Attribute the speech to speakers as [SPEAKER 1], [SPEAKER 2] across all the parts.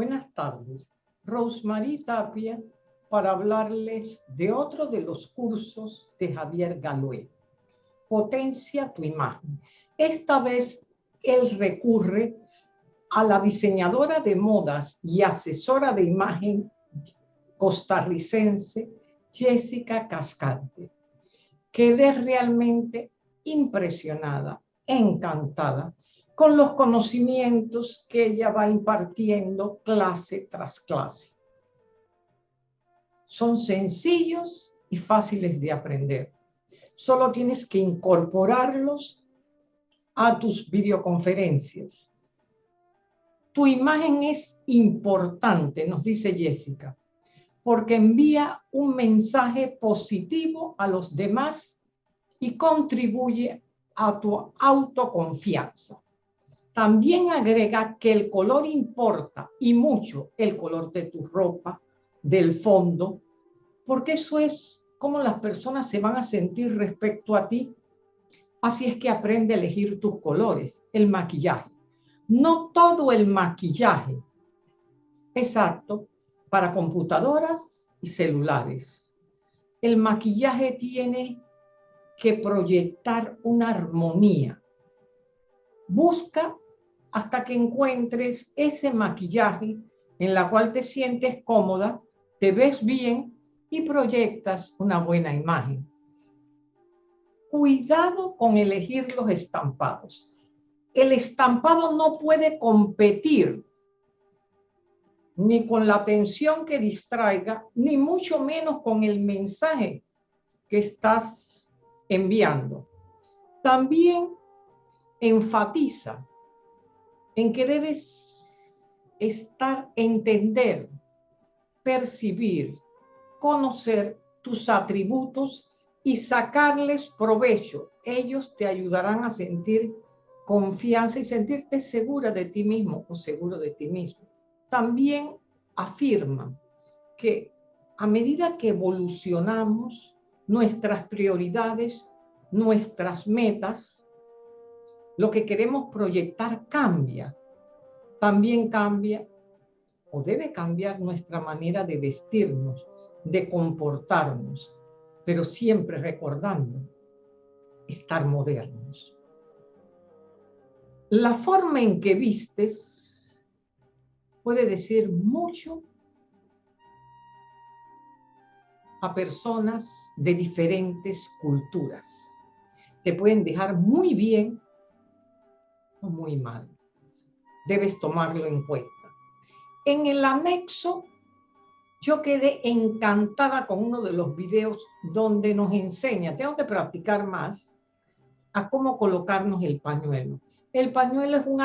[SPEAKER 1] Buenas tardes. Rosemary Tapia para hablarles de otro de los cursos de Javier Galué. Potencia tu imagen. Esta vez él recurre a la diseñadora de modas y asesora de imagen costarricense Jessica Cascante. Quedé realmente impresionada, encantada con los conocimientos que ella va impartiendo clase tras clase. Son sencillos y fáciles de aprender. Solo tienes que incorporarlos a tus videoconferencias. Tu imagen es importante, nos dice Jessica, porque envía un mensaje positivo a los demás y contribuye a tu autoconfianza. También agrega que el color importa y mucho el color de tu ropa, del fondo, porque eso es cómo las personas se van a sentir respecto a ti. Así es que aprende a elegir tus colores, el maquillaje. No todo el maquillaje exacto para computadoras y celulares. El maquillaje tiene que proyectar una armonía. Busca hasta que encuentres ese maquillaje en la cual te sientes cómoda, te ves bien y proyectas una buena imagen. Cuidado con elegir los estampados. El estampado no puede competir ni con la atención que distraiga, ni mucho menos con el mensaje que estás enviando. También enfatiza en que debes estar, entender, percibir, conocer tus atributos y sacarles provecho. Ellos te ayudarán a sentir confianza y sentirte segura de ti mismo o seguro de ti mismo. También afirma que a medida que evolucionamos, nuestras prioridades, nuestras metas, lo que queremos proyectar cambia. También cambia o debe cambiar nuestra manera de vestirnos, de comportarnos, pero siempre recordando estar modernos. La forma en que vistes puede decir mucho a personas de diferentes culturas. Te pueden dejar muy bien muy mal. Debes tomarlo en cuenta. En el anexo, yo quedé encantada con uno de los videos donde nos enseña, tengo que practicar más, a cómo colocarnos el pañuelo. El pañuelo es un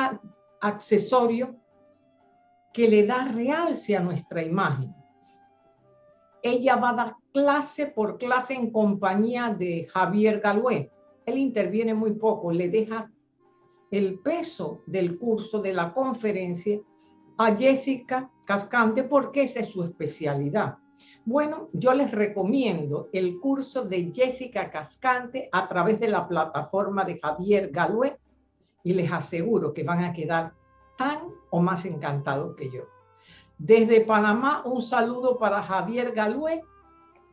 [SPEAKER 1] accesorio que le da realce a nuestra imagen. Ella va a dar clase por clase en compañía de Javier Galué. Él interviene muy poco, le deja el peso del curso, de la conferencia, a Jessica Cascante porque esa es su especialidad. Bueno, yo les recomiendo el curso de Jessica Cascante a través de la plataforma de Javier Galué y les aseguro que van a quedar tan o más encantados que yo. Desde Panamá, un saludo para Javier Galué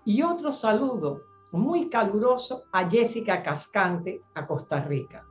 [SPEAKER 1] y otro saludo muy caluroso a Jessica Cascante a Costa Rica.